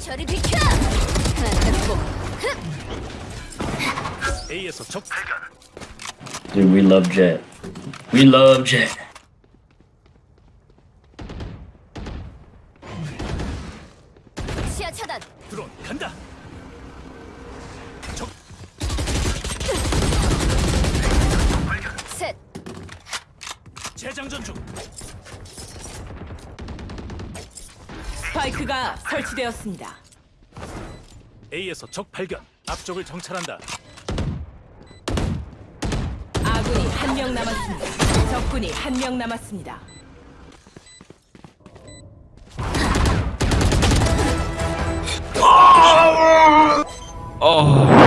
저리 비켜! A에서 적. Dude, we love Jet. We love Jet. 시야 차단. 드론 간다. 적 셋. 재장전 중. 스파이크가 설치되었습니다. A에서 적 발견. 앞쪽을 정찰한다. 아군이 한 명 남았습니다. 적군이 한 명 남았습니다. 어